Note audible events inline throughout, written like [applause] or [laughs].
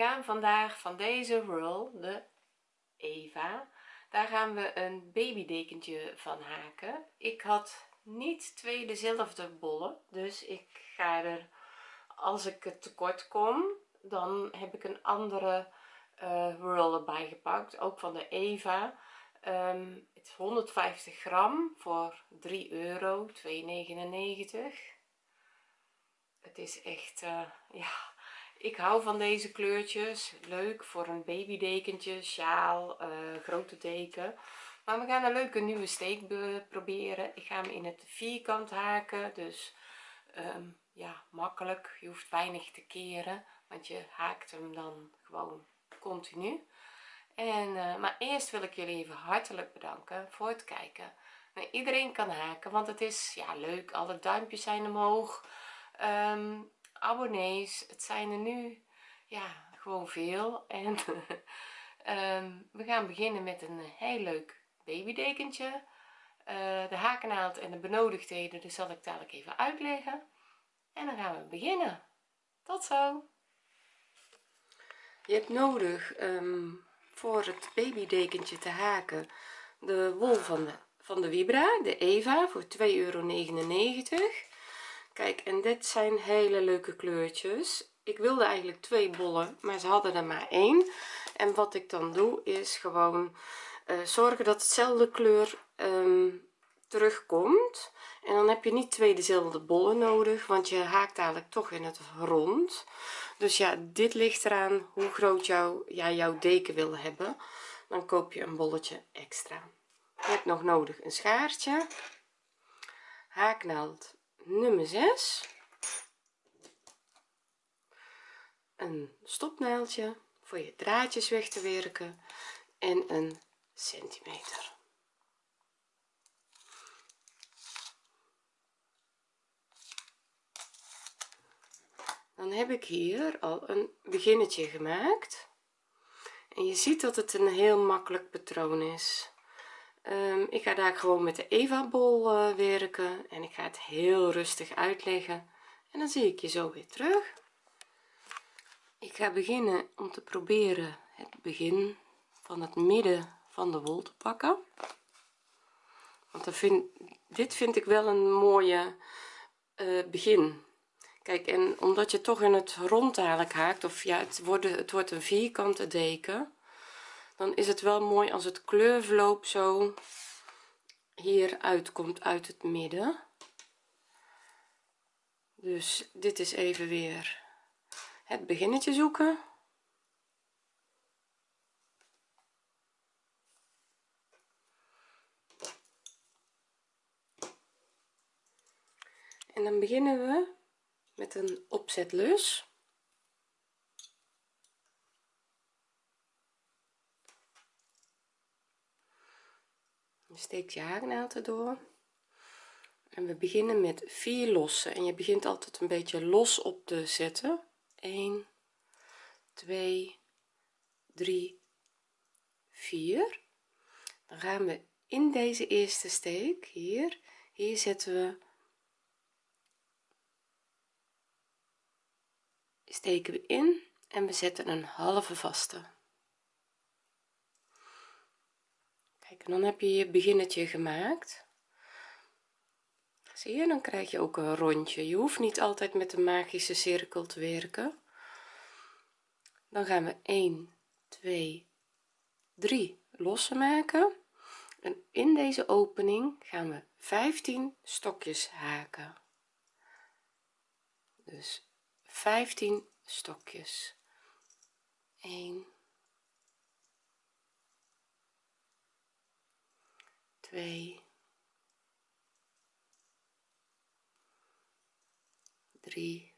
gaan vandaag van deze roll de Eva daar gaan we een babydekentje van haken. Ik had niet twee dezelfde bollen dus ik ga er als ik het tekort kom dan heb ik een andere uh, roll erbij gepakt ook van de Eva. Um, het is 150 gram voor 3 euro 2,99 het is echt uh, ja ik hou van deze kleurtjes. Leuk voor een babydekentje sjaal uh, grote deken. Maar we gaan een leuke nieuwe steek proberen. Ik ga hem in het vierkant haken dus um, ja makkelijk. Je hoeft weinig te keren want je haakt hem dan gewoon continu. En uh, maar eerst wil ik jullie even hartelijk bedanken voor het kijken. Nou, iedereen kan haken want het is ja leuk. Alle duimpjes zijn omhoog. Um, abonnees. Het zijn er nu ja gewoon veel. En um, [laughs] we gaan beginnen met een heel leuk babydekentje. Uh, de hakenaald en de benodigdheden dus zal ik dadelijk even uitleggen. En dan gaan we beginnen. Tot zo. Je hebt nodig um, voor het babydekentje te haken de wol van de van de vibra de eva voor 2,99 euro kijk en dit zijn hele leuke kleurtjes. Ik wilde eigenlijk twee bollen maar ze hadden er maar één. En wat ik dan doe is gewoon uh, zorgen dat hetzelfde kleur um, terugkomt. En dan heb je niet twee dezelfde bollen nodig want je haakt eigenlijk toch in het rond. Dus ja dit ligt eraan hoe groot jou, ja, jouw deken wil hebben. Dan koop je een bolletje extra. Je hebt nog nodig een schaartje. Haaknaald nummer 6 een stopnaaldje voor je draadjes weg te werken en een centimeter. Dan heb ik hier al een beginnetje gemaakt. En je ziet dat het een heel makkelijk patroon is um, ik ga daar gewoon met de eva bol uh, werken en ik ga het heel rustig uitleggen. En dan zie ik je zo weer terug. Ik ga beginnen om te proberen het begin van het midden van de wol te pakken. Want dan vind, dit vind ik wel een mooie uh, begin. Kijk en omdat je toch in het rond haakt of ja het het wordt een vierkante deken dan is het wel mooi als het kleurverloop zo hier uitkomt uit het midden. Dus dit is even weer het beginnetje zoeken. En dan beginnen we met een opzetlus steekt je haaknaald erdoor en we beginnen met vier lossen. En je begint altijd een beetje los op te zetten. 1 2 3 4 dan gaan we in deze eerste steek hier. Hier zetten we steken we in en we zetten een halve vaste en dan heb je je beginnetje gemaakt. Zie je dan krijg je ook een rondje. Je hoeft niet altijd met de magische cirkel te werken. Dan gaan we 1 2 3 lossen maken. En in deze opening gaan we 15 stokjes haken. Dus 15 stokjes. 1 2 3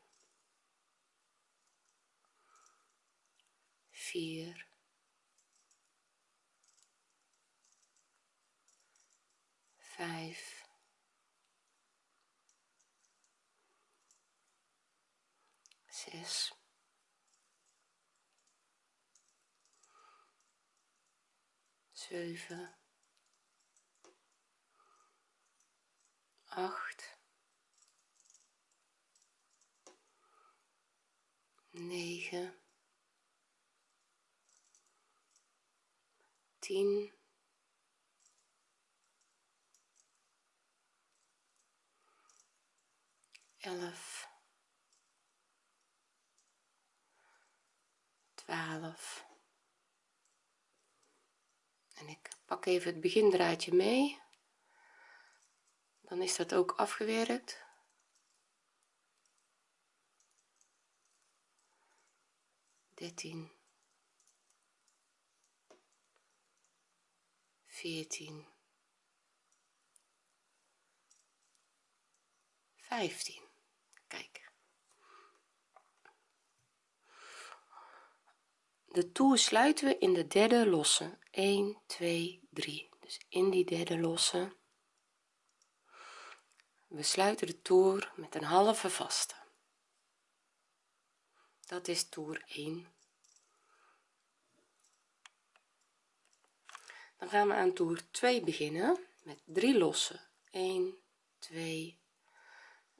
4 5 zes zeven acht. 9 10 11 12 en ik pak even het begindraadje mee dan is dat ook afgewerkt. Dertien. Veertien. Vijftien. Kijk. De toer sluiten we in de derde losse. 1 2 3 dus in die derde losse we sluiten de toer met een halve vaste. Dat is toer 1 dan gaan we aan toer 2 beginnen met 3 lossen 1 2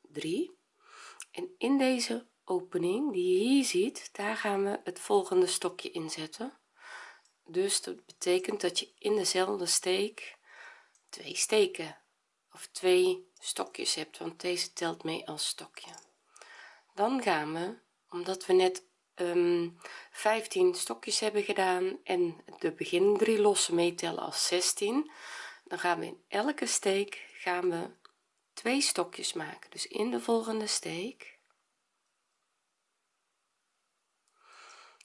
3 en in deze opening die je hier ziet daar gaan we het volgende stokje inzetten. Dus dat betekent dat je in dezelfde steek twee steken of twee stokjes hebt want deze telt mee als stokje. Dan gaan we omdat we net um, 15 stokjes hebben gedaan en de begin drie losse meetellen als 16 dan gaan we in elke steek gaan we twee stokjes maken. Dus in de volgende steek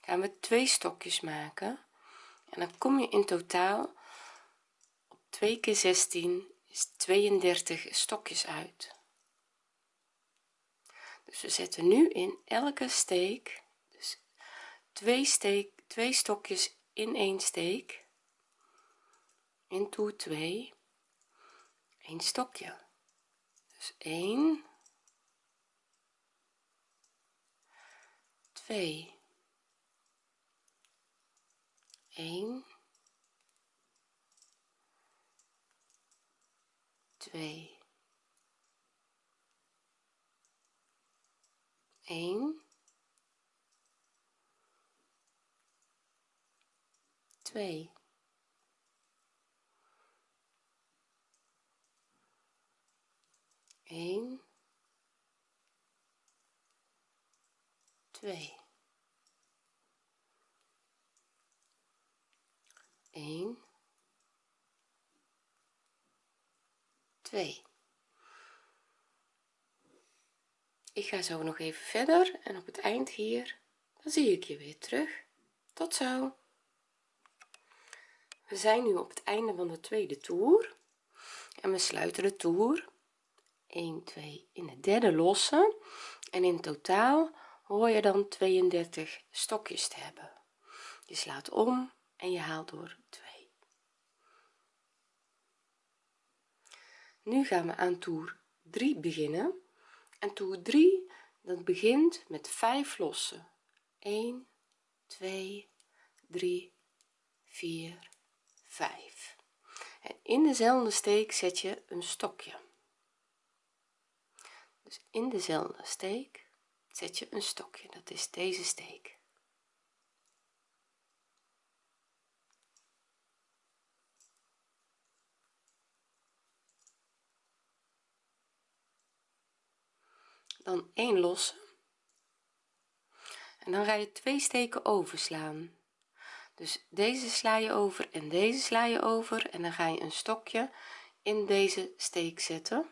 gaan we twee stokjes maken. En dan kom je in totaal op 2 keer 16 is 32 stokjes uit. Dus we zetten nu in elke steek dus twee steek twee stokjes in één steek. In toer 2 een stokje. Dus 1 2 1 2 1 2 1 2 1 2 ik ga zo nog even verder en op het eind hier dan zie ik je weer terug. Tot zo. We zijn nu op het einde van de tweede toer en we sluiten de toer. 1 2 in de derde losse en in totaal hoor je dan 32 stokjes te hebben. Je slaat om en je haalt door 2 nu gaan we aan toer 3 beginnen. En toer 3 dat begint met 5 lossen. 1 2 3 4 5 en in dezelfde steek zet je een stokje. Dus in dezelfde steek zet je een stokje. Dat is deze steek dan 1 losse. En dan ga je twee steken overslaan. Dus deze sla je over en deze sla je over en dan ga je een stokje in deze steek zetten.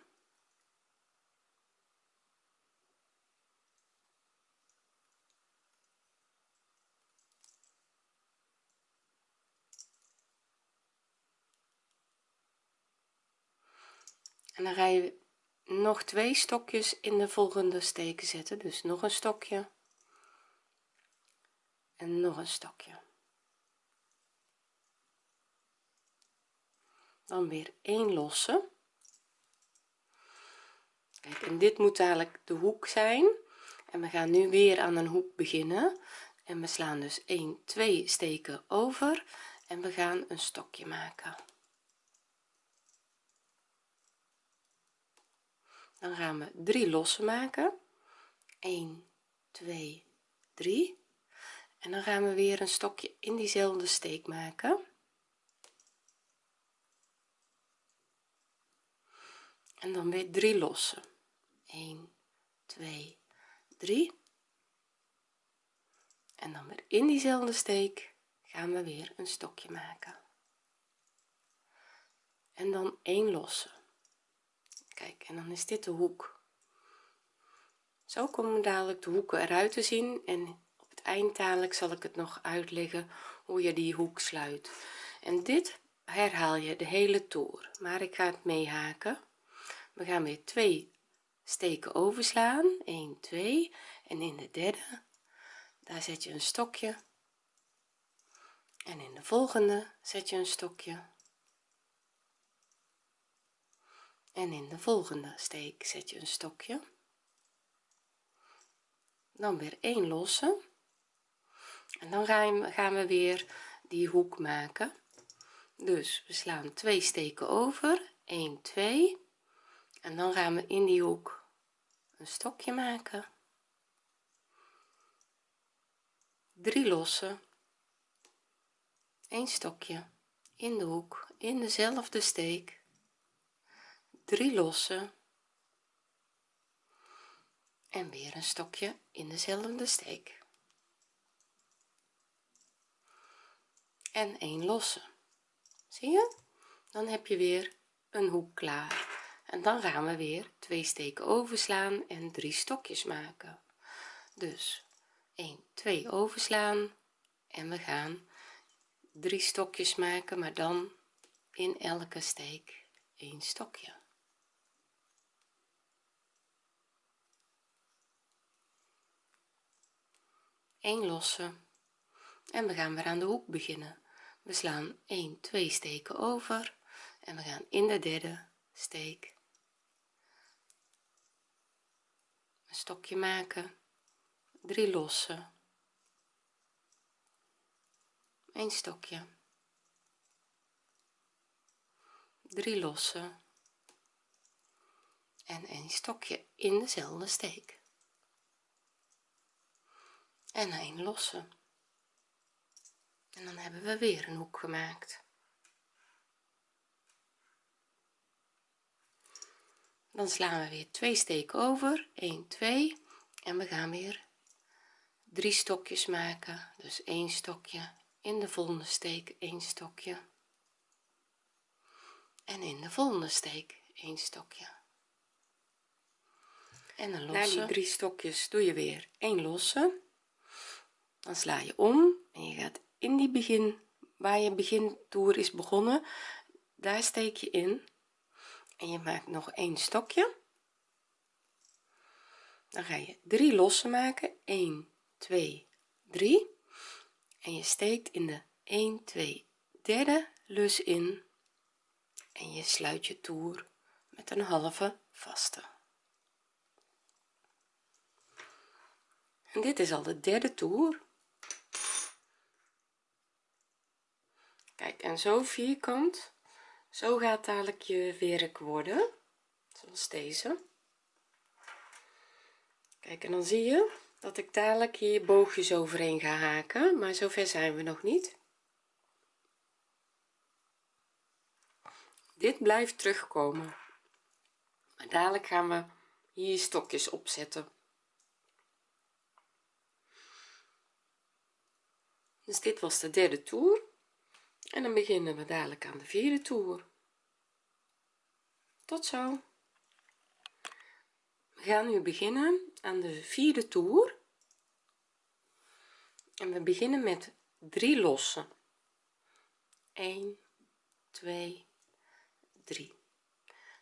En dan ga je nog twee stokjes in de volgende steken zetten. Dus nog een stokje. En nog een stokje. Dan weer een losse. Kijk en dit moet dadelijk de hoek zijn. En we gaan nu weer aan een hoek beginnen. En we slaan dus 1 2 steken over. En we gaan een stokje maken dan gaan we drie lossen maken. 1 2 3 en dan gaan we weer een stokje in diezelfde steek maken. En dan weer 3 lossen. 1 2 3 en dan weer in diezelfde steek gaan we weer een stokje maken. En dan 1 lossen kijk en dan is dit de hoek. Zo komen dadelijk de hoeken eruit te zien en op het eind dadelijk zal ik het nog uitleggen hoe je die hoek sluit. En dit herhaal je de hele toer maar ik ga het meehaken. We gaan weer twee steken overslaan. 1 2 en in de derde daar zet je een stokje. En in de volgende zet je een stokje en in de volgende steek zet je een stokje. Dan weer een losse. En dan gaan we weer die hoek maken. Dus we slaan twee steken over. 1 2 en dan gaan we in die hoek een stokje maken. 3 lossen een stokje. In de hoek. In dezelfde steek 3 lossen. En weer een stokje in dezelfde steek. En 1 losse. Zie je? Dan heb je weer een hoek klaar. En dan gaan we weer twee steken overslaan en drie stokjes maken. Dus 1 2 overslaan. En we gaan drie stokjes maken maar dan in elke steek een stokje een losse. En we gaan weer aan de hoek beginnen. We slaan 1 2 steken over en we gaan in de derde steek een stokje maken. 3 losse. Een stokje. 3 losse. En een stokje in dezelfde steek en een losse en dan hebben we weer een hoek gemaakt. Dan slaan we weer twee steken over. 1 2 en we gaan weer drie stokjes maken. Dus één stokje in de volgende steek één stokje. En in de volgende steek één stokje. En een losse na die drie stokjes doe je weer een losse dan sla je om en je gaat in die begin waar je begintoer is begonnen daar steek je in en je maakt nog een stokje. Dan ga je drie lossen maken. 1 2 3 en je steekt in de 1 2 derde lus in. En je sluit je toer met een halve vaste. En dit is al de derde toer kijk en zo vierkant zo gaat dadelijk je werk worden zoals deze. Kijk en dan zie je dat ik dadelijk hier boogjes overheen ga haken maar zover zijn we nog niet. Dit blijft terugkomen. Maar dadelijk gaan we hier stokjes opzetten. Dus dit was de derde toer en dan beginnen we dadelijk aan de vierde toer. Tot zo. We gaan nu beginnen aan de vierde toer. En we beginnen met 3 lossen. 1 2 3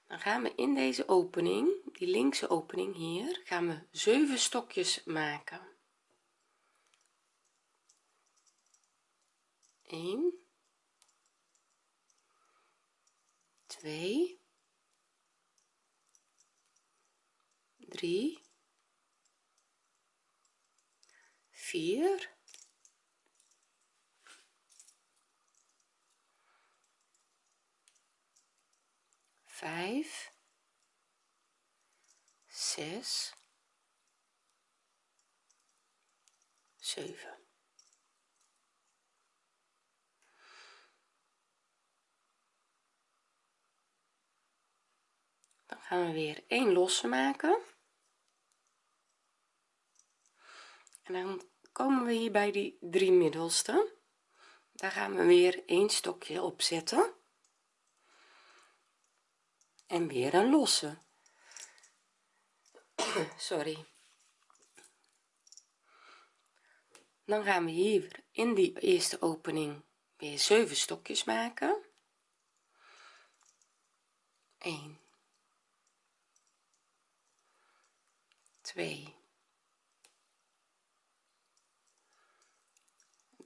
dan gaan we in deze opening die linkse opening hier gaan we 7 stokjes maken. 1 2 3 4 5 6 7 gaan we weer een losse maken. En dan komen we hier bij die drie middelste. Daar gaan we weer een stokje op zetten. En weer een losse. [clears throat] Sorry. Dan gaan we hier in die eerste opening weer 7 stokjes maken. 1 2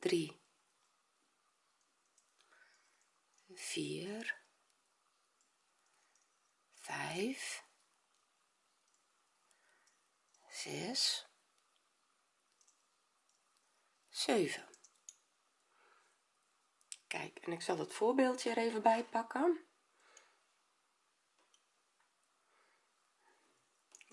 3 4 5 6 7 kijk en ik zal het voorbeeldje er even bij pakken.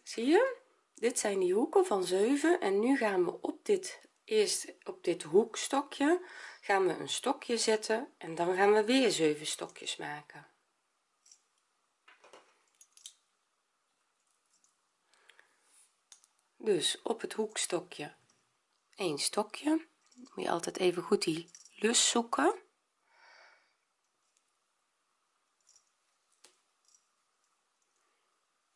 Zie je dit zijn die hoeken van 7 en nu gaan we op dit eerst op dit hoekstokje gaan we een stokje zetten en dan gaan we weer 7 stokjes maken. Dus op het hoekstokje een stokje. Moet je altijd even goed die lus zoeken.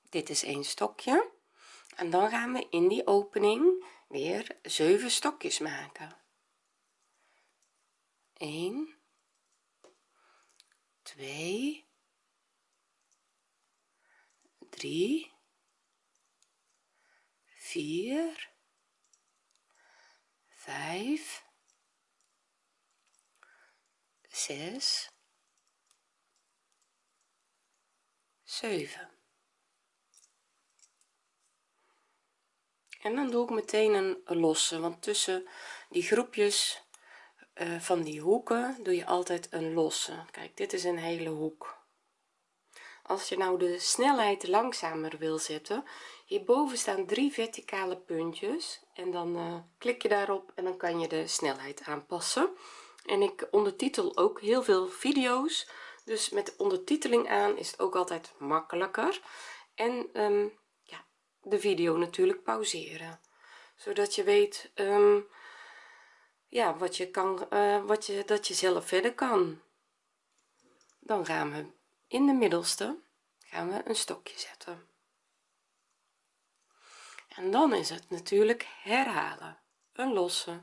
Dit is een stokje en dan gaan we in die opening weer 7 stokjes maken. 1 2 3 4 5 6 7 en dan doe ik meteen een losse want tussen die groepjes uh, van die hoeken doe je altijd een losse. Kijk dit is een hele hoek. Als je nou de snelheid langzamer wil zetten hierboven staan drie verticale puntjes en dan uh, klik je daarop en dan kan je de snelheid aanpassen. En ik ondertitel ook heel veel video's dus met de ondertiteling aan is het ook altijd makkelijker. En ja de video natuurlijk pauzeren. Zodat je weet um, ja wat je kan uh, wat je dat je zelf verder kan. Dan gaan we in de middelste gaan we een stokje zetten. En dan is het natuurlijk herhalen. Een losse.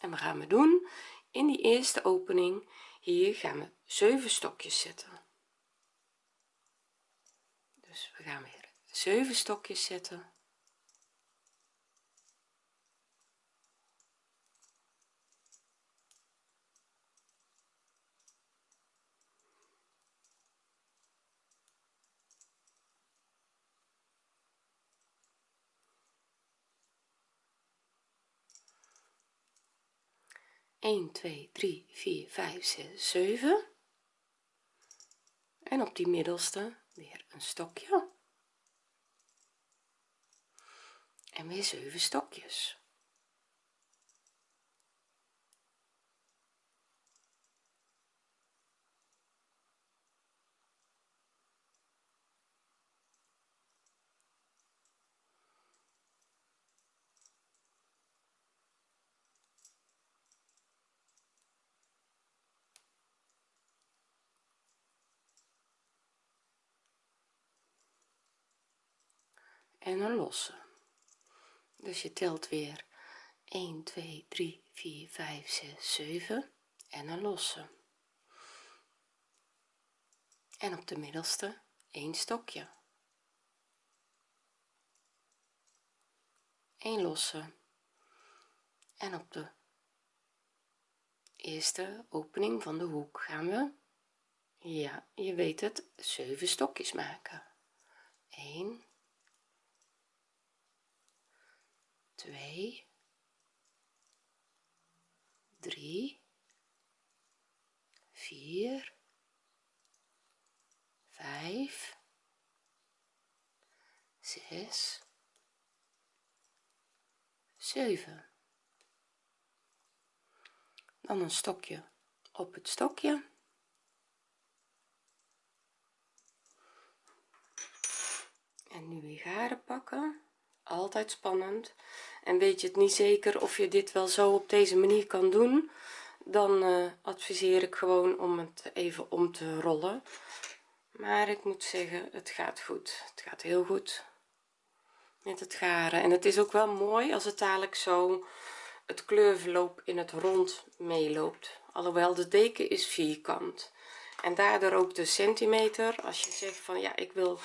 En we gaan we doen. In die eerste opening hier gaan we 7 stokjes zetten. Dus we gaan 7 stokjes zetten. 1 2 3 4 5 6 7 en op die middelste weer een stokje en weer 7 stokjes. En een losse dus je telt weer. 1 2 3 4 5 6 7 en een losse en op de middelste een stokje. Een losse en op de eerste opening van de hoek gaan we ja je weet het 7 stokjes maken. 1 2 3 4 5 6 7 dan een stokje op het stokje. En nu weer garen pakken altijd spannend. En weet je het niet zeker of je dit wel zo op deze manier kan doen dan uh, adviseer ik gewoon om het even om te rollen. Maar ik moet zeggen het gaat goed. Het gaat heel goed met het garen. En het is ook wel mooi als het dadelijk zo het kleurverloop in het rond meeloopt. Alhoewel de deken is vierkant. En daardoor ook de centimeter. Als je zegt van ja ik wil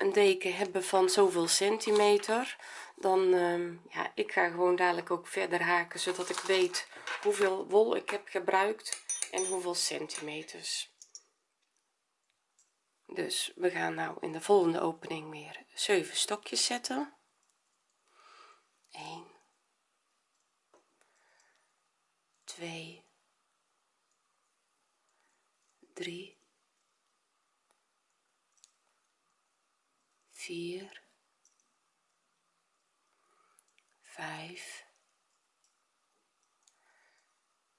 een deken hebben van zoveel centimeter dan uh, ja ik ga gewoon dadelijk ook verder haken zodat ik weet hoeveel wol ik heb gebruikt en hoeveel centimeters. Dus we gaan nou in de volgende opening weer 7 stokjes zetten. 1 2 3 4 5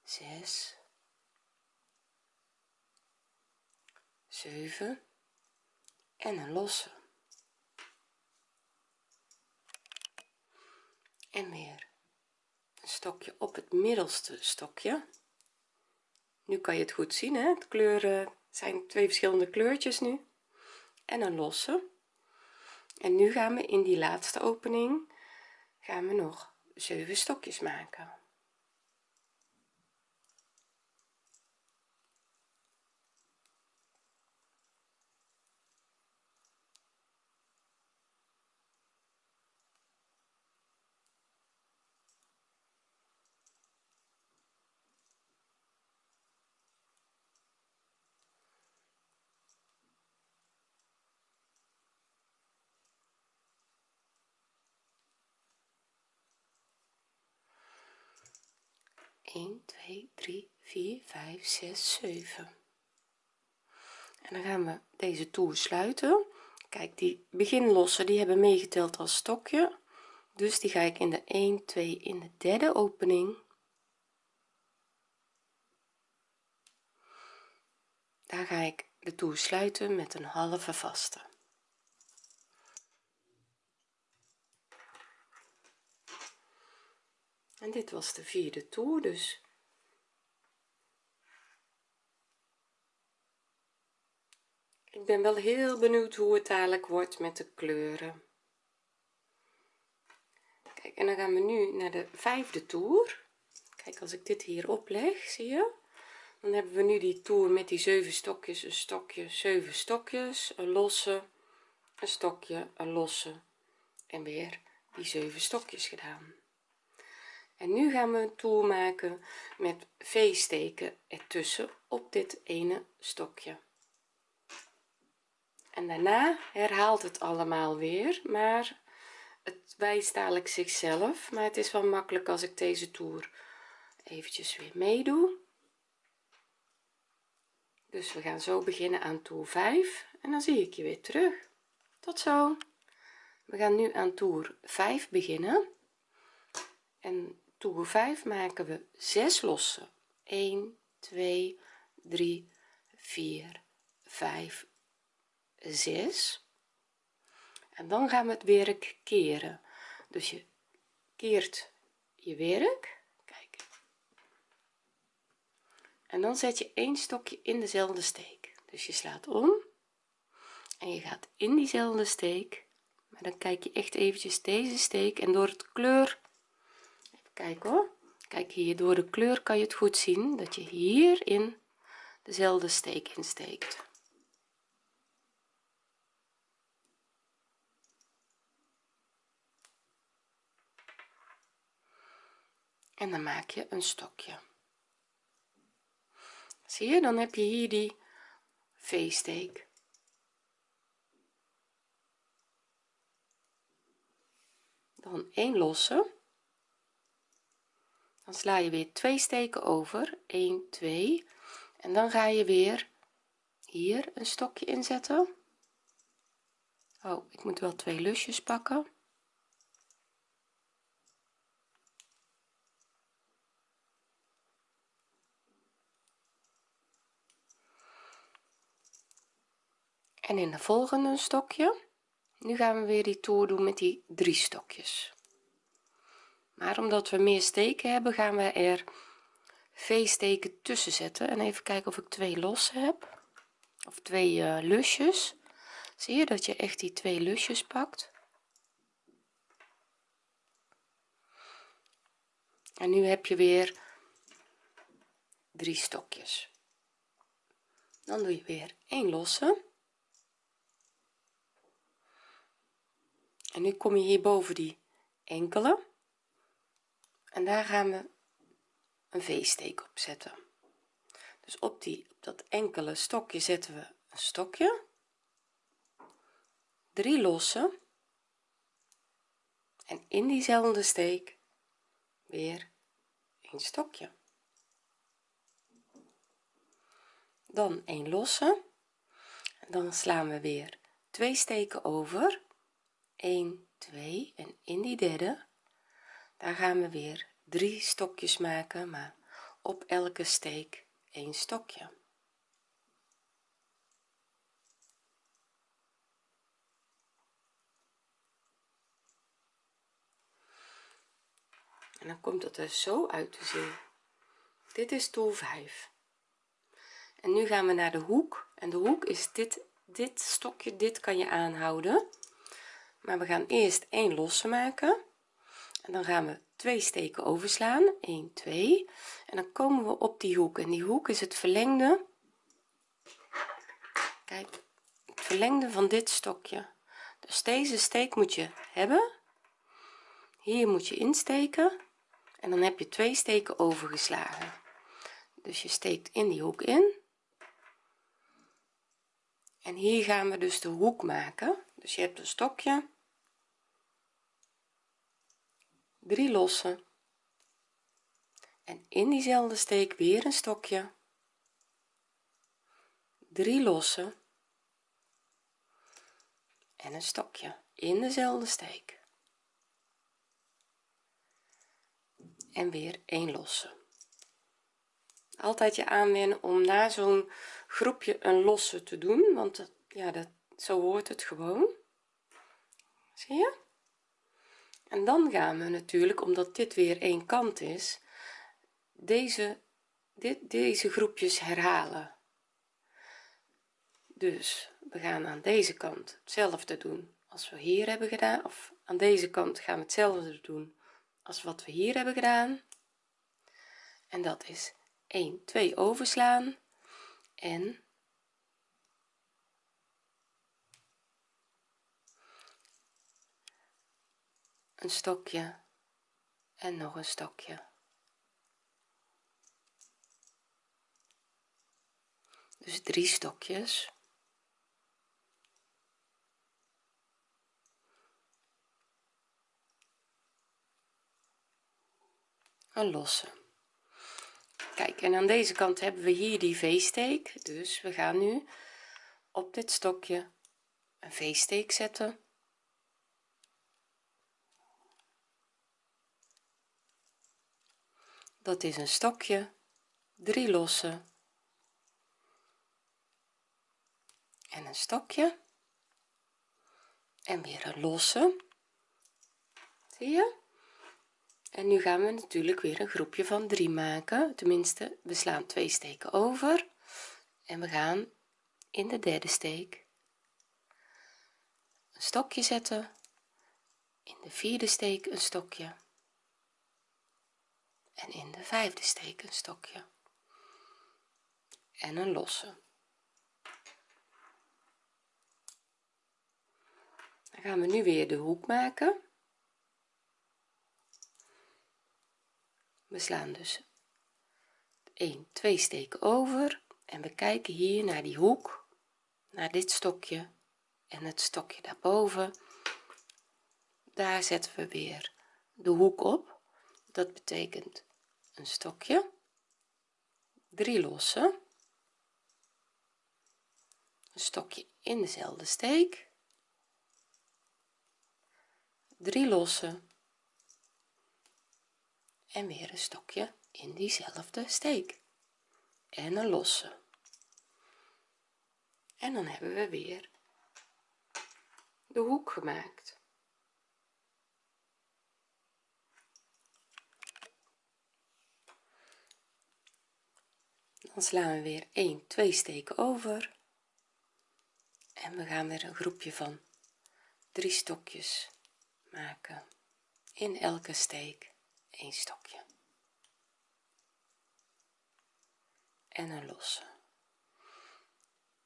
6 7 en een losse. En weer een stokje op het middelste stokje. Nu kan je het goed zien hè? Het kleuren zijn twee verschillende kleurtjes nu. En een losse en nu gaan we in die laatste opening gaan we nog 7 stokjes maken 1 2 3 4 5 6 7 en dan gaan we deze toer sluiten. Kijk die beginlossen die hebben meegeteld als stokje. Dus die ga ik in de 1 2 in de derde opening. Daar ga ik de toer sluiten met een halve vaste en dit was de vierde toer dus. Ik ben wel heel benieuwd hoe het dadelijk wordt met de kleuren. Kijk en dan gaan we nu naar de vijfde toer. Kijk als ik dit hier opleg zie je? Dan hebben we nu die toer met die zeven stokjes een stokje zeven stokjes een losse een stokje een losse en weer die zeven stokjes gedaan en nu gaan we een toer maken met v-steken ertussen op dit ene stokje. En daarna herhaalt het allemaal weer maar het wijst dadelijk zichzelf. Maar het is wel makkelijk als ik deze toer eventjes weer meedoe. Dus we gaan zo beginnen aan toer 5 en dan zie ik je weer terug. Tot zo. We gaan nu aan toer 5 beginnen. En toer 5 maken we 6 losse 1 2 3 4 5 6 en dan gaan we het werk keren. Dus je keert je werk. Kijk. En dan zet je een stokje in dezelfde steek. Dus je slaat om. En je gaat in diezelfde steek. Maar dan kijk je echt eventjes deze steek. En door het kleur kijk hoor. Kijk hier door de kleur kan je het goed zien dat je hierin dezelfde steek insteekt. En dan maak je een stokje. Zie je dan heb je hier die v-steek. Dan een losse dan sla je weer twee steken over. 1 2 en dan ga je weer hier een stokje inzetten. Oh ik moet wel twee lusjes pakken. En in de volgende stokje. Nu gaan we weer die toer doen met die drie stokjes maar omdat we meer steken hebben gaan we er v-steken tussen zetten. En even kijken of ik twee losse heb. Of twee uh, lusjes. Zie je dat je echt die twee lusjes pakt? En nu heb je weer drie stokjes. Dan doe je weer een losse. En nu kom je hier boven die enkele en daar gaan we een v-steek op zetten. Dus op die op dat enkele stokje zetten we een stokje. Drie losse en in diezelfde steek weer een stokje. Dan een losse. En dan slaan we weer twee steken over. 1 2 en in die derde daar gaan we weer. Drie stokjes maken maar op elke steek een stokje. En dan komt het er zo uit te zien. Dit is toer 5 en nu gaan we naar de hoek. En de hoek is dit dit stokje. Dit kan je aanhouden. Maar we gaan eerst een losse maken en dan gaan we twee steken overslaan. 1 2 en dan komen we op die hoek. En die hoek is het verlengde. Kijk het verlengde van dit stokje. Dus deze steek moet je hebben. Hier moet je insteken. En dan heb je twee steken overgeslagen. Dus je steekt in die hoek in. En hier gaan we dus de hoek maken. Dus je hebt een stokje drie losse en in diezelfde steek weer een stokje. Drie losse en een stokje in dezelfde steek. En weer een losse. Altijd je aanwennen om na zo'n groepje een losse te doen want dat, ja dat zo hoort het gewoon. Zie je en dan gaan we natuurlijk omdat dit weer één kant is deze dit, deze groepjes herhalen. Dus we gaan aan deze kant hetzelfde doen als we hier hebben gedaan of aan deze kant gaan we hetzelfde doen als wat we hier hebben gedaan. En dat is 1 2 overslaan. En een stokje. En nog een stokje. Dus drie stokjes. Een losse kijk en aan deze kant hebben we hier die v-steek. Dus we gaan nu op dit stokje een v-steek zetten dat is een stokje drie losse en een stokje en weer een losse. Zie je? En nu gaan we natuurlijk weer een groepje van 3 maken. Tenminste we slaan twee steken over en we gaan in de derde steek een stokje zetten. In de vierde steek een stokje en in de vijfde steek een stokje. En een losse. Dan gaan we nu weer de hoek maken. We slaan dus 1 2 steken over en we kijken hier naar die hoek naar dit stokje en het stokje daarboven. Daar zetten we weer de hoek op. Dat betekent een stokje. Drie losse. Een stokje in dezelfde steek. Drie losse. En weer een stokje in diezelfde steek. En een losse. En dan hebben we weer de hoek gemaakt dan slaan we weer 1 2 steken over. En we gaan weer een groepje van drie stokjes maken. In elke steek een stokje. En een losse.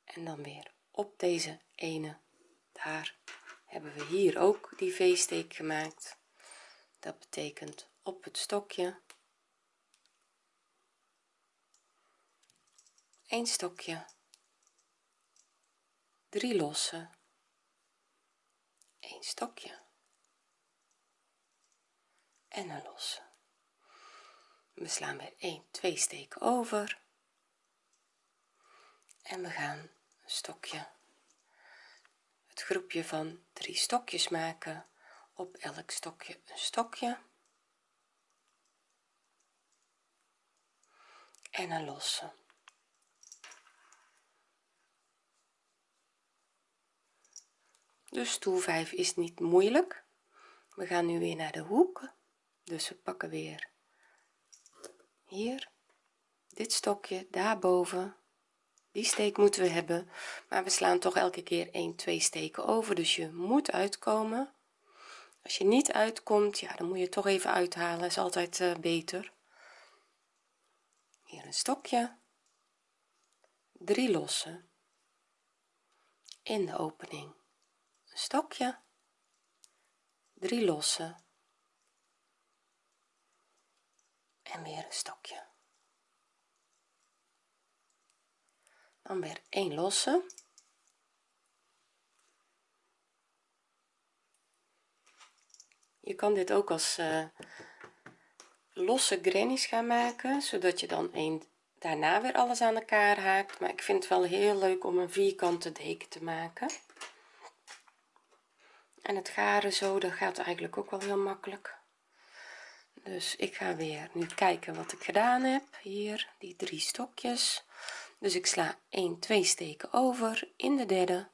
En dan weer op deze ene. Daar hebben we hier ook die v-steek gemaakt. Dat betekent op het stokje een stokje. Drie losse een stokje. En een losse. We slaan weer 1 2 steken over. En we gaan een stokje het groepje van drie stokjes maken. Op elk stokje een stokje. En een losse dus stoel 5 is niet moeilijk. We gaan nu weer naar de hoek. Dus we pakken weer hier. Dit stokje daarboven. Die steek moeten we hebben. Maar we slaan toch elke keer 1 2 steken over. Dus je moet uitkomen. Als je niet uitkomt ja dan moet je toch even uithalen. Is altijd uh, beter. Hier een stokje. Drie losse in de opening stokje. Drie losse en weer een stokje. Dan weer een losse. Je kan dit ook als uh, losse grannies gaan maken zodat je dan een daarna weer alles aan elkaar haakt. Maar ik vind het wel heel leuk om een vierkante deken te maken en het garen zo dat gaat eigenlijk ook wel heel makkelijk. Dus ik ga weer nu kijken wat ik gedaan heb. Hier die drie stokjes. Dus ik sla 1 2 steken over. In de derde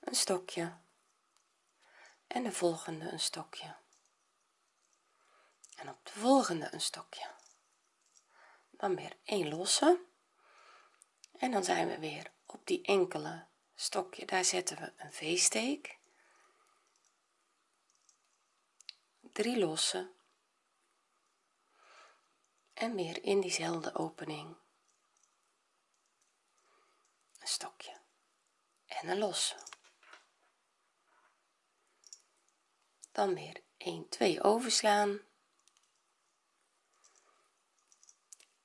een stokje. En de volgende een stokje. En op de volgende een stokje. Dan weer een losse. En dan zijn we weer op die enkele stokje. Daar zetten we een v-steek drie losse en weer in diezelfde opening. Een stokje en een losse. Dan weer 1 2 overslaan.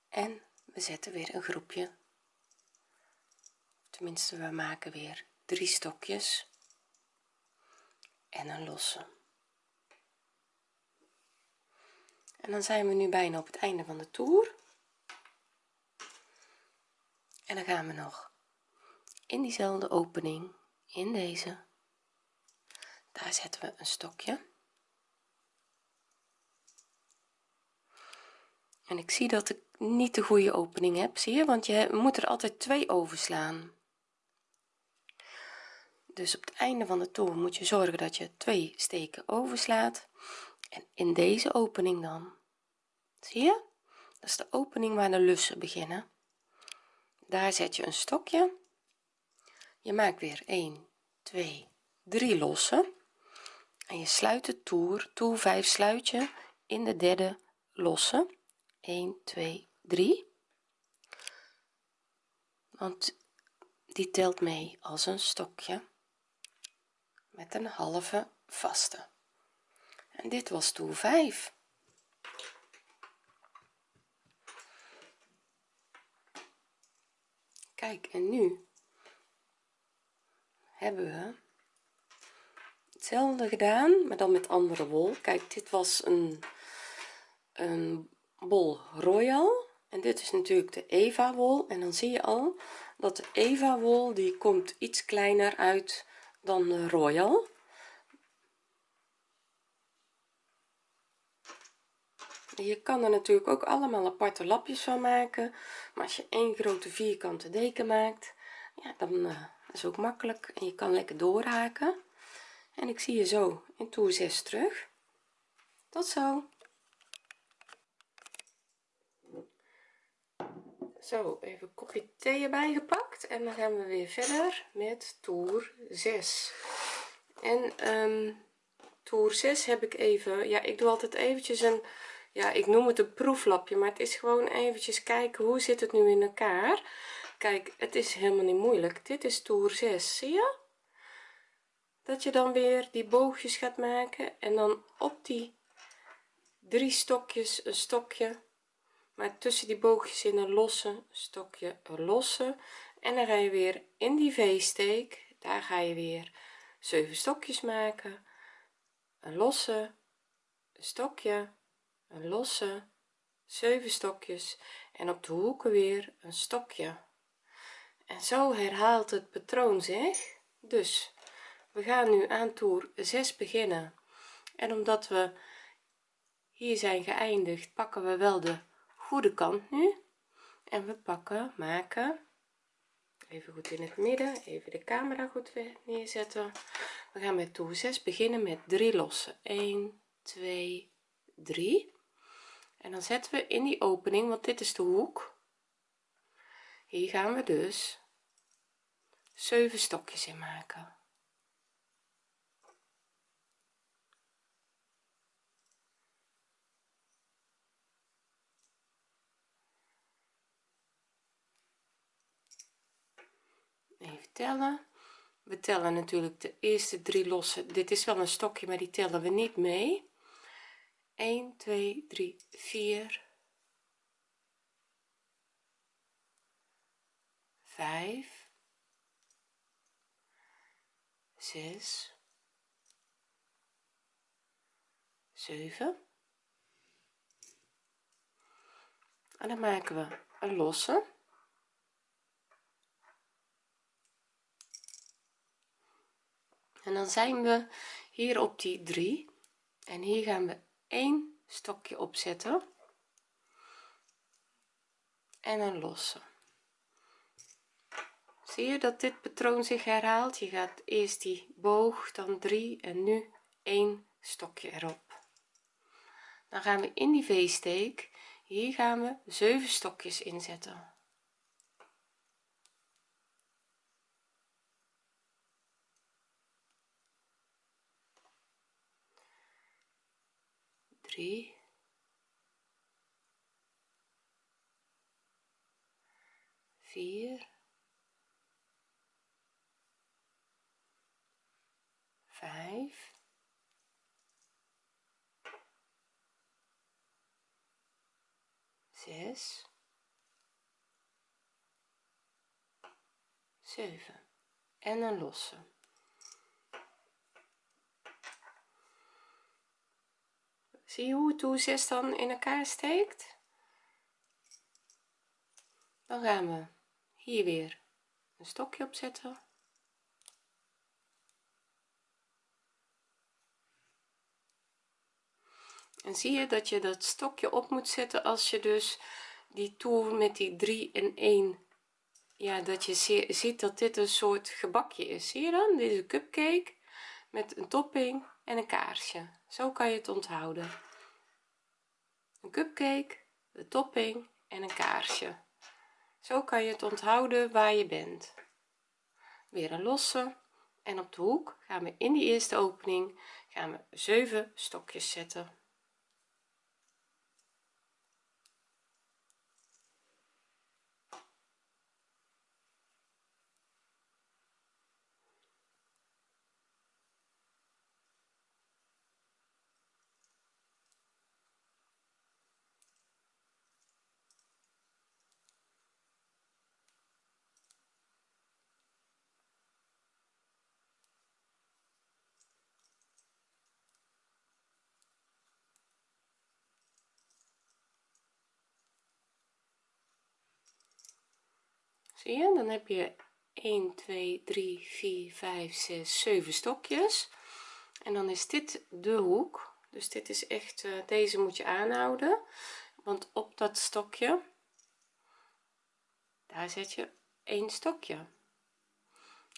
En we zetten weer een groepje. Tenminste we maken weer drie stokjes en een losse en dan zijn we nu bijna op het einde van de toer. En dan gaan we nog in diezelfde opening in deze. Daar zetten we een stokje. En ik zie dat ik niet de goede opening heb zie je? Want je moet er altijd twee overslaan. Dus op het einde van de toer moet je zorgen dat je twee steken overslaat. En in deze opening dan zie je? Dat is de opening waar de lussen beginnen. Daar zet je een stokje. Je maakt weer 1 2 3 losse en je sluit de toer toer 5 sluit je in de derde losse. 1 2 3 want die telt mee als een stokje met een halve vaste. En dit was toer 5 kijk en nu hebben we hetzelfde gedaan maar dan met andere wol. Kijk dit was een een bol royal. En dit is natuurlijk de eva wol. En dan zie je al dat de eva wol die komt iets kleiner uit dan de royal je kan er natuurlijk ook allemaal aparte lapjes van maken maar als je één grote vierkante deken maakt ja dan uh, is ook makkelijk en je kan lekker doorhaken. En ik zie je zo in toer 6 terug. Tot zo. Zo even kopje thee erbij gepakt en dan gaan we weer verder met toer 6 en um, toer 6 heb ik even ja ik doe altijd eventjes een ja ik noem het een proeflapje maar het is gewoon eventjes kijken hoe zit het nu in elkaar? Kijk het is helemaal niet moeilijk. Dit is toer 6 zie je? Dat je dan weer die boogjes gaat maken en dan op die drie stokjes een stokje maar tussen die boogjes in een losse stokje een losse en dan ga je weer in die v-steek daar ga je weer 7 stokjes maken. Een losse een stokje een losse 7 stokjes en op de hoeken weer een stokje. En zo herhaalt het patroon zich. Dus we gaan nu aan toer 6 beginnen. En omdat we hier zijn geëindigd pakken we wel de goede kant nu. En we pakken maken even goed in het midden even de camera goed neerzetten. We gaan met toer 6 beginnen met 3 lossen. 1 2 3 en dan zetten we in die opening want dit is de hoek. Hier gaan we dus 7 stokjes in maken. Even tellen. We tellen natuurlijk de eerste drie losse. Dit is wel een stokje maar die tellen we niet mee 1 2 3 4 5 6 7 en dan maken we een losse. En dan zijn we hier op die 3 en hier gaan we één stokje opzetten en een losse zie je dat dit patroon zich herhaalt? Je gaat eerst die boog dan 3 en nu één stokje erop. Dan gaan we in die v-steek. Hier gaan we 7 stokjes inzetten 3 4 5 6 7 en een losse zie je hoe toer 6 dan in elkaar steekt dan gaan we hier weer een stokje opzetten en zie je dat je dat stokje op moet zetten als je dus die toer met die 3 en 1 ja dat je ziet dat dit een soort gebakje is. Zie je dan? Een cupcake met een topping en een kaarsje. Zo kan je het onthouden een cupcake de topping en een kaarsje. Zo kan je het onthouden waar je bent. Weer een losse. En op de hoek gaan we in die eerste opening gaan we 7 stokjes zetten zie je dan heb je 1 2 3 4 5 6 7 stokjes. En dan is dit de hoek. Dus dit is echt uh, deze moet je aanhouden. Want op dat stokje daar zet je een stokje.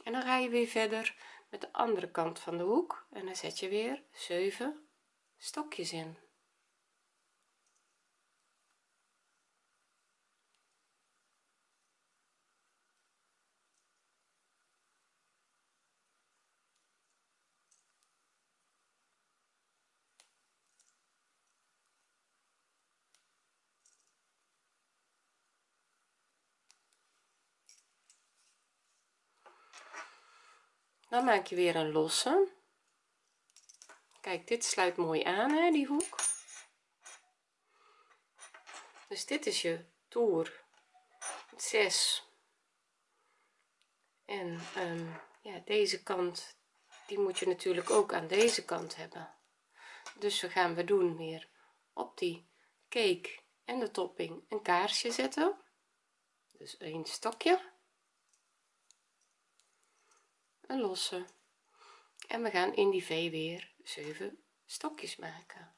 En dan ga je weer verder met de andere kant van de hoek. En dan zet je weer 7 stokjes in dan maak je weer een losse. Kijk dit sluit mooi aan hè, die hoek. Dus dit is je toer. 6 en um, ja deze kant die moet je natuurlijk ook aan deze kant hebben. Dus we gaan we doen weer op die cake en de topping een kaarsje zetten. Dus een stokje een losse en we gaan in die v weer 7 stokjes maken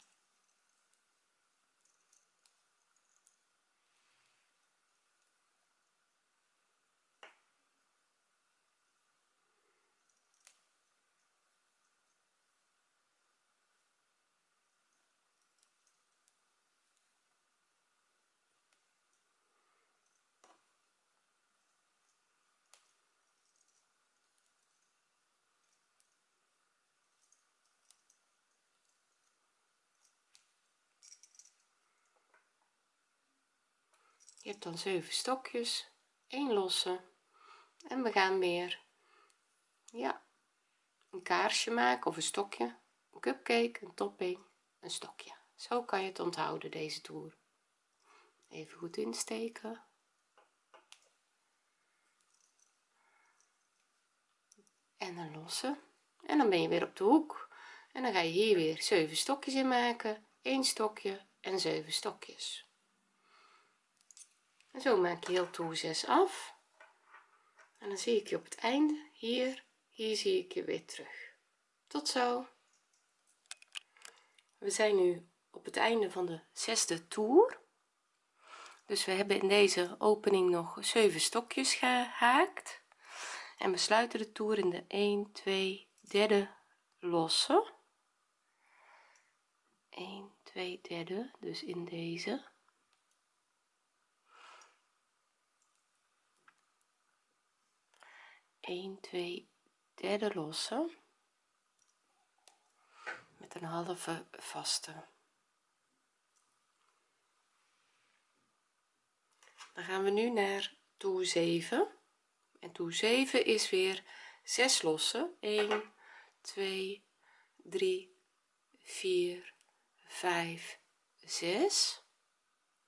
je hebt dan 7 stokjes 1 losse en we gaan weer. Ja een kaarsje maken of een stokje een cupcake een topping een stokje. Zo kan je het onthouden deze toer. Even goed insteken. En een losse. En dan ben je weer op de hoek. En dan ga je hier weer 7 stokjes in maken 1 stokje en 7 stokjes zo maak je heel toer 6 af. En dan zie ik je op het einde. Hier hier zie ik je weer terug. Tot zo. We zijn nu op het einde van de zesde toer. Dus we hebben in deze opening nog 7 stokjes gehaakt. En we sluiten de toer in de 1 2 derde losse. 1 2 derde dus in deze 1 2 derde losse. Met een halve vaste. Dan gaan we nu naar toer 7 en toer 7 is weer 6 losse. 1 2 3 4 5 6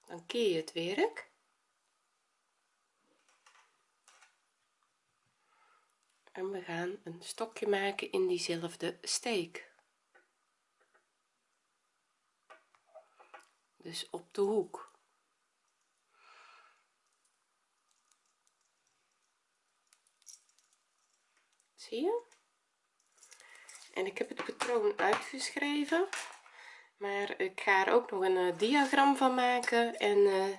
dan keer je het werk en we gaan een stokje maken in diezelfde steek. Dus op de hoek. Zie je? En ik heb het patroon uitgeschreven maar ik ga er ook nog een uh, diagram van maken en uh,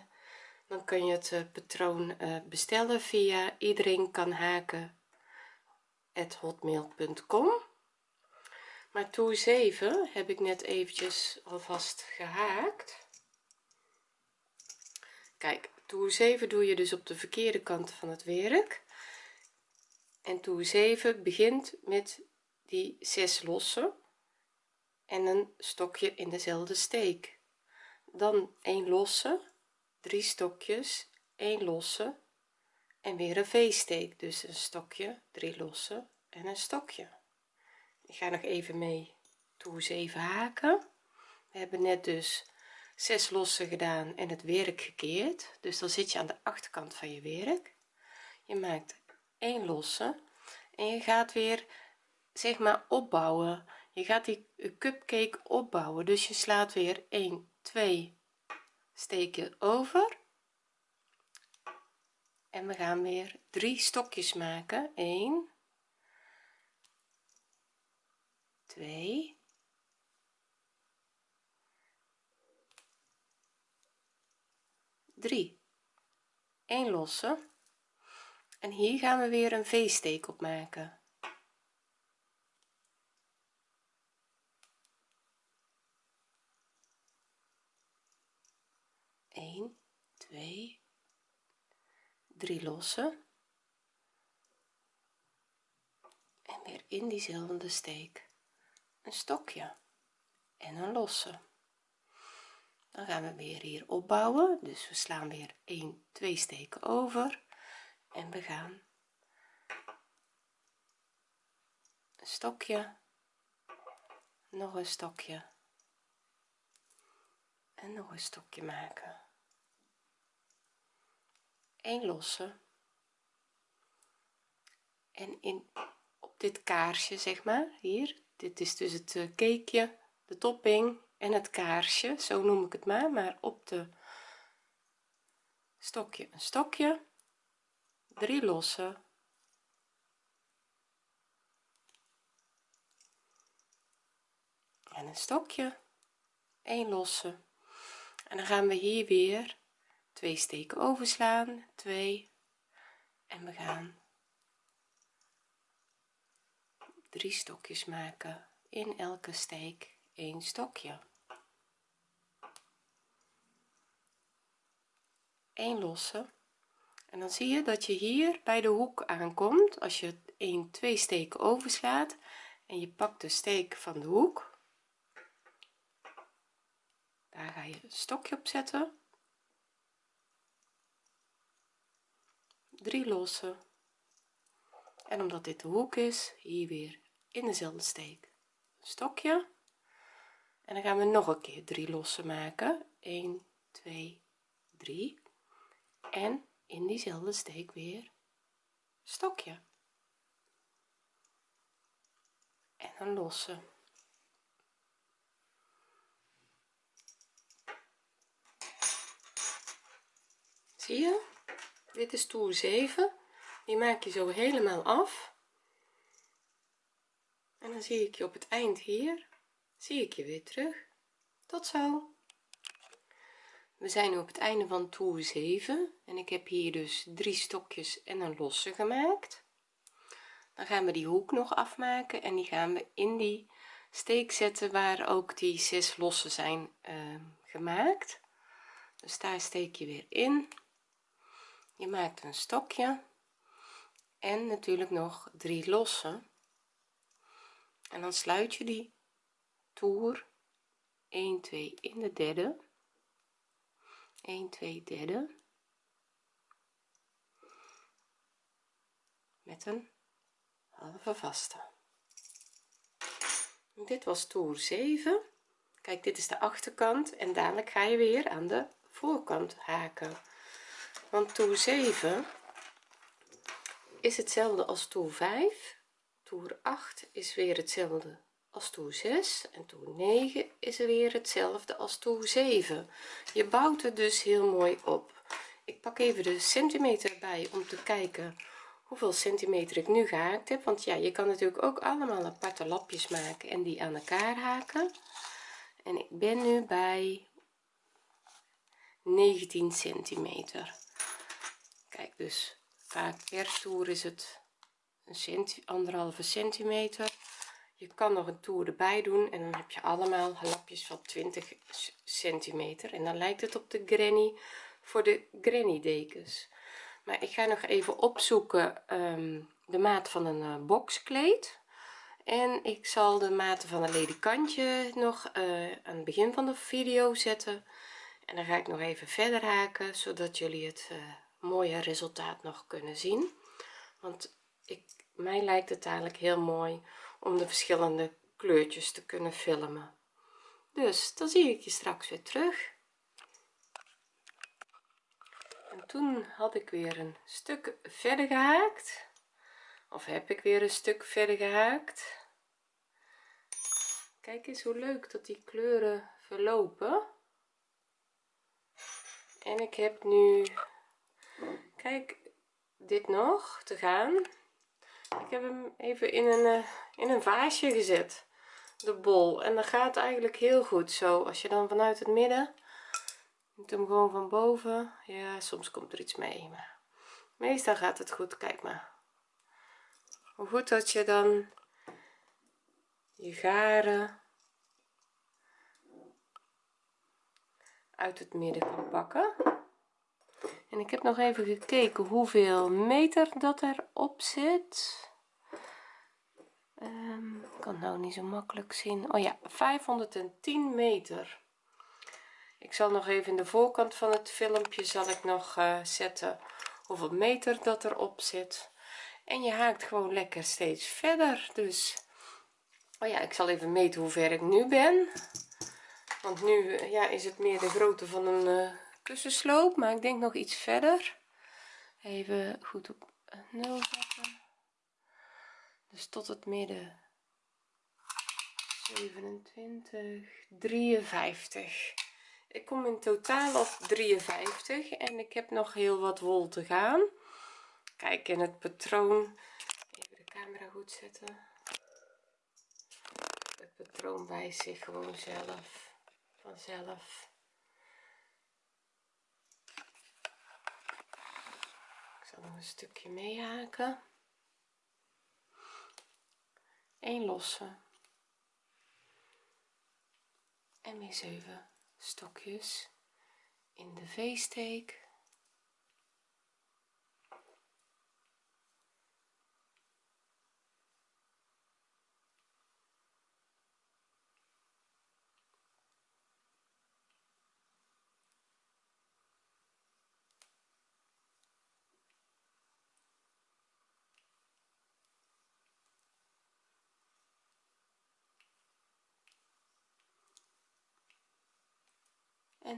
dan kun je het uh, patroon bestellen via iedereen kan haken hotmail.com maar toer 7 heb ik net eventjes alvast gehaakt. Kijk toer 7 doe je dus op de verkeerde kant van het werk. En toer 7 begint met die 6 losse en een stokje in dezelfde steek. Dan 1 losse 3 stokjes 1 losse en weer een v-steek dus een stokje 3 losse en een stokje. Ik ga nog even mee. Toer 7 haken. We hebben net dus 6 losse gedaan en het werk gekeerd. Dus dan zit je aan de achterkant van je werk. Je maakt 1 losse en je gaat weer zeg maar opbouwen. Je gaat die cupcake opbouwen. Dus je slaat weer 1 2 steken over en we gaan weer drie stokjes maken. 1 2 3 1 losse. En hier gaan we weer een v-steek op maken. Eén, twee, 3 lossen. En weer in diezelfde steek een stokje en een losse. Dan gaan we weer hier opbouwen. Dus we slaan weer 1 2 steken over. En we gaan een stokje nog een stokje en nog een stokje maken een losse en in op dit kaarsje zeg maar hier. Dit is dus het uh, cakeje de topping en het kaarsje. Zo noem ik het maar maar op de stokje. Een stokje drie losse en een stokje 1 losse. En dan gaan we hier weer twee steken overslaan. 2 en we gaan drie stokjes maken in elke steek. Een stokje. 1 losse. En dan zie je dat je hier bij de hoek aankomt als je 1 2 steken overslaat. En je pakt de steek van de hoek. Daar ga je een stokje op zetten 3 losse en omdat dit de hoek is hier weer in dezelfde steek. Een stokje. En dan gaan we nog een keer 3 losse maken. 1 2 3 en in diezelfde steek weer stokje. En een losse. Zie je dit is toer 7 die maak je zo helemaal af. En dan zie ik je op het eind hier. Zie ik je weer terug. Tot zo. We zijn nu op het einde van toer 7 en ik heb hier dus drie stokjes en een losse gemaakt. Dan gaan we die hoek nog afmaken en die gaan we in die steek zetten waar ook die zes losse zijn uh, gemaakt. Dus daar steek je weer in je maakt een stokje en natuurlijk nog drie losse en dan sluit je die toer. 1 2 in de derde. 1 2 derde. Met een halve vaste. Dit was toer 7 kijk dit is de achterkant en dadelijk ga je weer aan de voorkant haken want toer 7 is hetzelfde als toer 5 toer 8 is weer hetzelfde als toer 6 en toer 9 is er weer hetzelfde als toer 7 je bouwt het dus heel mooi op. Ik pak even de centimeter bij om te kijken hoeveel centimeter ik nu gehaakt heb. Want ja je kan natuurlijk ook allemaal aparte lapjes maken en die aan elkaar haken. En ik ben nu bij 19 centimeter dus vaak per toer is het een centi anderhalve centimeter. Je kan nog een toer erbij doen en dan heb je allemaal lapjes van 20 centimeter. En dan lijkt het op de granny voor de granny dekens maar ik ga nog even opzoeken um, de maat van een uh, boxkleed en ik zal de maten van een ledikantje nog uh, aan het begin van de video zetten. En dan ga ik nog even verder haken zodat jullie het uh, mooie resultaat nog kunnen zien. Want ik mij lijkt het eigenlijk heel mooi om de verschillende kleurtjes te kunnen filmen. Dus dan zie ik je straks weer terug. En toen had ik weer een stuk verder gehaakt. Of heb ik weer een stuk verder gehaakt? Kijk eens hoe leuk dat die kleuren verlopen. En ik heb nu kijk dit nog te gaan. Ik heb hem even in een uh, in een vaasje gezet de bol. En dat gaat eigenlijk heel goed. Zo als je dan vanuit het midden moet hem gewoon van boven. Ja soms komt er iets mee maar meestal gaat het goed. Kijk maar. Hoe goed dat je dan je garen uit het midden kan pakken en ik heb nog even gekeken hoeveel meter dat erop zit. Um, ik kan het nou niet zo makkelijk zien. Oh ja 510 meter. Ik zal nog even in de voorkant van het filmpje zal ik nog uh, zetten hoeveel meter dat erop zit. En je haakt gewoon lekker steeds verder dus. Oh ja ik zal even meten hoe ver ik nu ben. Want nu ja is het meer de grootte van een uh, kussensloop maar ik denk nog iets verder. Even goed op 0 zetten. Dus tot het midden. 27 53 ik kom in totaal op 53 en ik heb nog heel wat wol te gaan. Kijk in het patroon. Even de camera goed zetten. Het patroon wijst zich gewoon zelf vanzelf ik zal een stukje meehaken. Een losse. En weer 7 stokjes in de v-steek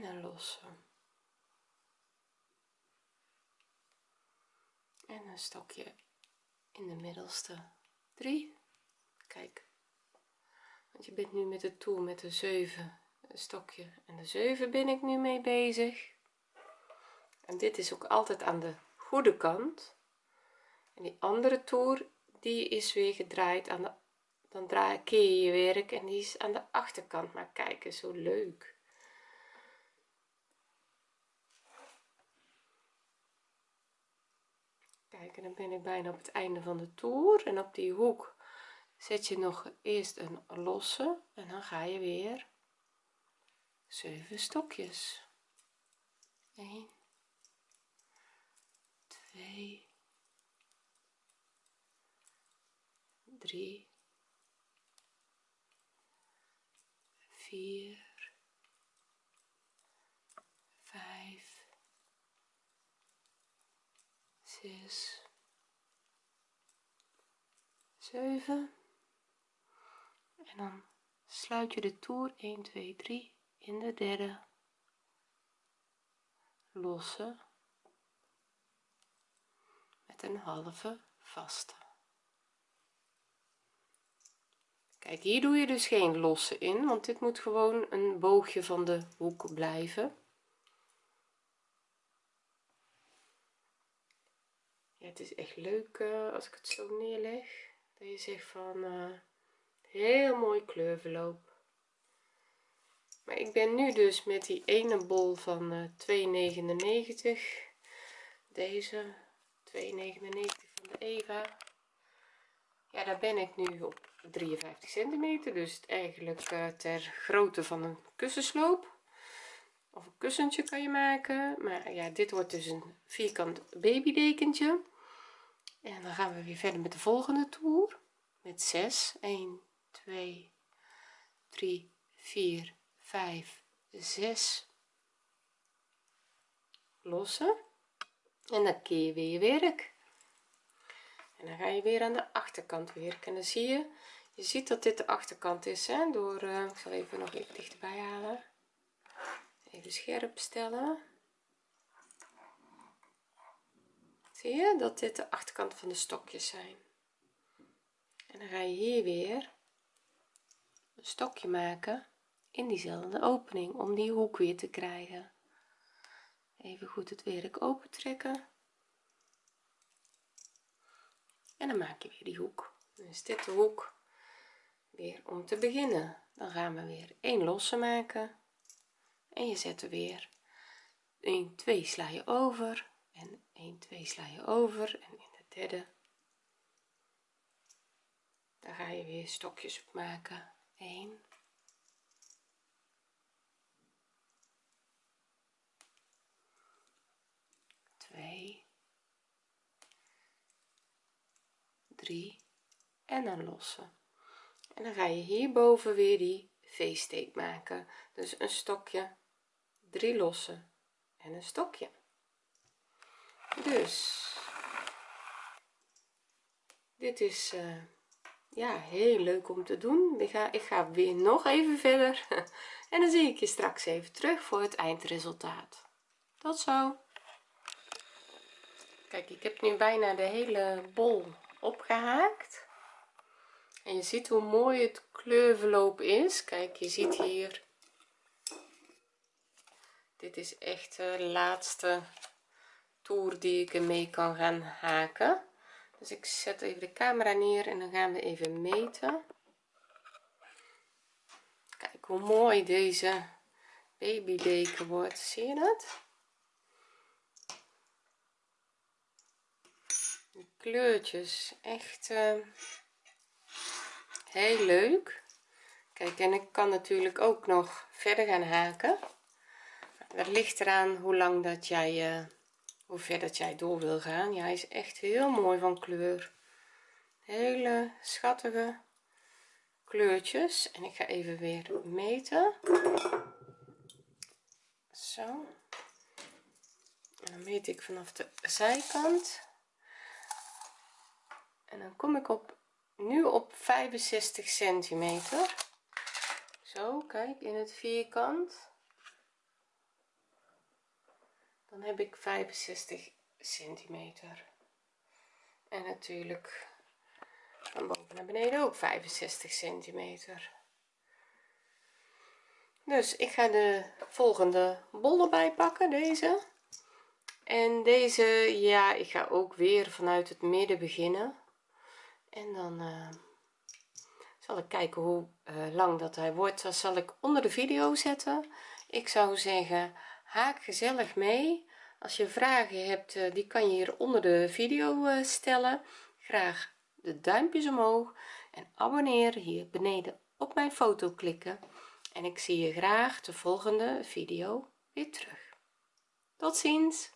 en een losse. En een stokje in de middelste. 3 kijk. Want je bent nu met de toer met de 7 stokje en de 7 ben ik nu mee bezig. En dit is ook altijd aan de goede kant. En die andere toer die is weer gedraaid aan de dan draai keer je werk en die is aan de achterkant. Maar kijken zo leuk kijk en dan ben ik bijna op het einde van de toer. En op die hoek zet je nog eerst een losse. En dan ga je weer 7 stokjes. 1 2 3 4 zes, zeven. En dan sluit je de toer 1 2 3 in de derde losse met een halve vaste. Kijk hier doe je dus geen losse in want dit moet gewoon een boogje van de hoek blijven het is echt leuk uh, als ik het zo neerleg dat je zegt van uh, heel mooi kleurverloop maar ik ben nu dus met die ene bol van uh, 2,99 deze 2,99 van de Eva. Ja daar ben ik nu op 53 centimeter dus eigenlijk ter grootte van een kussensloop. Of een kussentje kan je maken maar ja dit wordt dus een vierkant babydekentje en dan gaan we weer verder met de volgende toer. Met 6 1 2 3 4 5 6 lossen. En dan keer weer je werk. En dan ga je weer aan de achterkant werken. En dan zie je je ziet dat dit de achterkant is hè, door uh, ik zal even nog even dichterbij halen. Even scherp stellen zie je dat dit de achterkant van de stokjes zijn? En dan ga je hier weer een stokje maken in diezelfde opening om die hoek weer te krijgen. Even goed het werk open trekken en dan maak je weer die hoek. Is dit de hoek weer om te beginnen. Dan gaan we weer een losse maken. En je zet er weer 1 2 sla je over 1 2 sla je over en in de derde. Daar ga je weer stokjes op maken. 1 2 3 en dan lossen. En dan ga je hierboven weer die v-steek maken. Dus een stokje 3 lossen en een stokje dus. Dit is uh, ja heel leuk om te doen. Ik ga ik ga weer nog even verder. [laughs] En dan zie ik je straks even terug voor het eindresultaat. Tot zo. Kijk ik heb nu bijna de hele bol opgehaakt. En je ziet hoe mooi het kleurverloop is. Kijk je ziet hier. Dit is echt de laatste toer die ik ermee kan gaan haken. Dus ik zet even de camera neer en dan gaan we even meten. Kijk hoe mooi deze babydeken wordt. Zie je dat? De kleurtjes echt uh, heel leuk. Kijk en ik kan natuurlijk ook nog verder gaan haken. Dat ligt eraan hoe lang dat jij uh, hoe ver dat jij door wil gaan. Ja hij is echt heel mooi van kleur. Hele schattige kleurtjes. En ik ga even weer meten. Zo. En dan meet ik vanaf de zijkant. En dan kom ik op nu op 65 centimeter. Zo kijk in het vierkant dan heb ik 65 centimeter. En natuurlijk van boven naar beneden ook 65 centimeter. Dus ik ga de volgende bol erbij pakken deze. En deze ja ik ga ook weer vanuit het midden beginnen. En dan uh, zal ik kijken hoe uh, lang dat hij wordt. Dat zal ik onder de video zetten. Ik zou zeggen haak gezellig mee. Als je vragen hebt uh, die kan je hier onder de video stellen. Graag de duimpjes omhoog en abonneer hier beneden op mijn foto klikken. En ik zie je graag de volgende video weer terug. Tot ziens